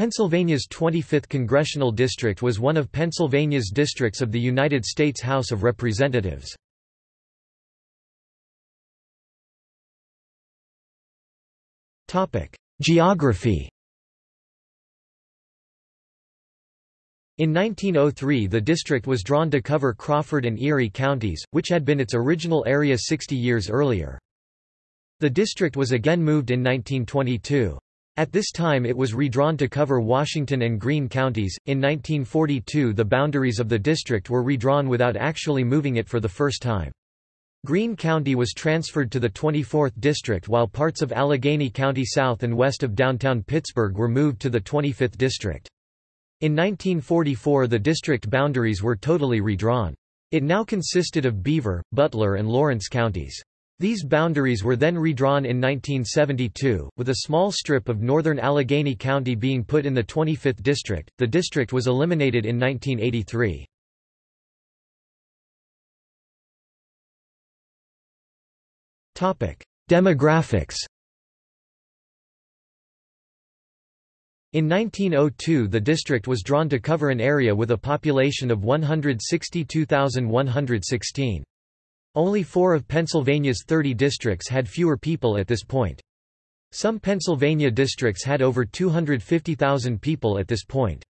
Pennsylvania's 25th congressional district was one of Pennsylvania's districts of the United States House of Representatives. Geography In 1903 the district was drawn to cover Crawford and Erie counties, which had been its original area 60 years earlier. The district was again moved in 1922. At this time it was redrawn to cover Washington and Greene counties. In 1942 the boundaries of the district were redrawn without actually moving it for the first time. Greene County was transferred to the 24th District while parts of Allegheny County south and west of downtown Pittsburgh were moved to the 25th District. In 1944 the district boundaries were totally redrawn. It now consisted of Beaver, Butler and Lawrence counties. These boundaries were then redrawn in 1972, with a small strip of northern Allegheny County being put in the 25th district. The district was eliminated in 1983. Topic: Demographics In 1902 the district was drawn to cover an area with a population of 162,116. Only four of Pennsylvania's 30 districts had fewer people at this point. Some Pennsylvania districts had over 250,000 people at this point.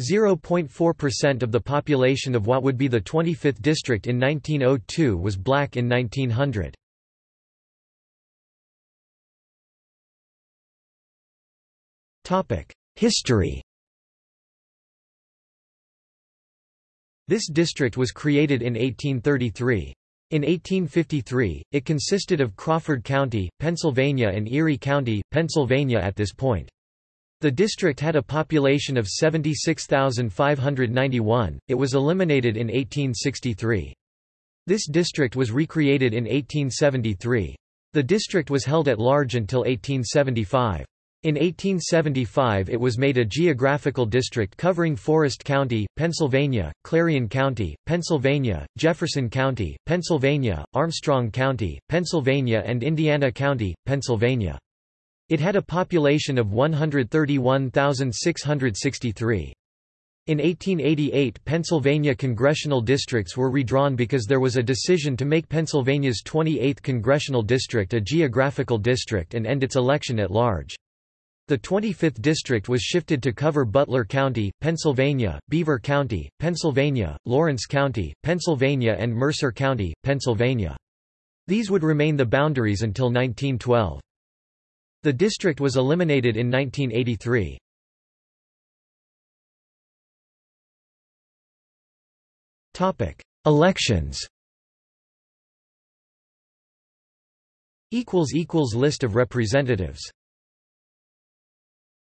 0.4% of the population of what would be the 25th district in 1902 was black in 1900. History This district was created in 1833. In 1853, it consisted of Crawford County, Pennsylvania and Erie County, Pennsylvania at this point. The district had a population of 76,591. It was eliminated in 1863. This district was recreated in 1873. The district was held at large until 1875. In 1875 it was made a geographical district covering Forest County, Pennsylvania, Clarion County, Pennsylvania, Jefferson County, Pennsylvania, Armstrong County, Pennsylvania and Indiana County, Pennsylvania. It had a population of 131,663. In 1888 Pennsylvania congressional districts were redrawn because there was a decision to make Pennsylvania's 28th congressional district a geographical district and end its election at large. The 25th district was shifted to cover Butler County, Pennsylvania, Beaver County, Pennsylvania, Lawrence County, Pennsylvania and Mercer County, Pennsylvania. These would remain the boundaries until 1912. The district was eliminated in 1983. Elections List of representatives